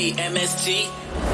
AMST.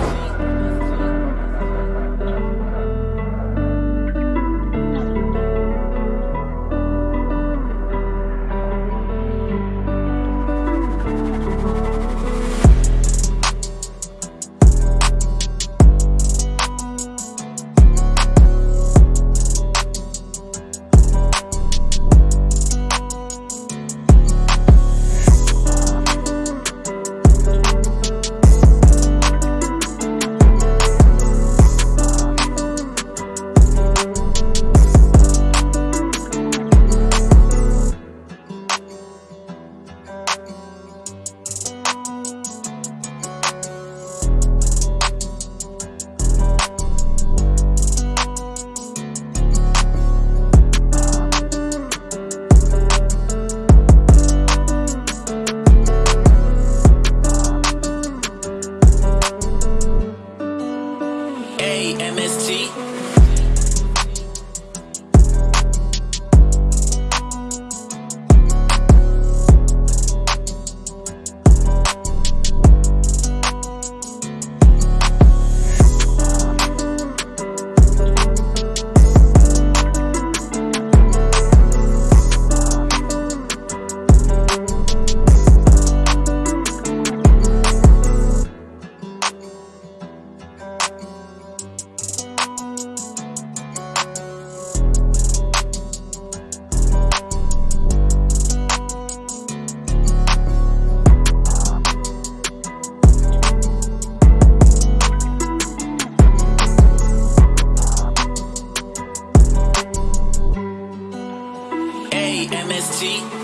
AMST.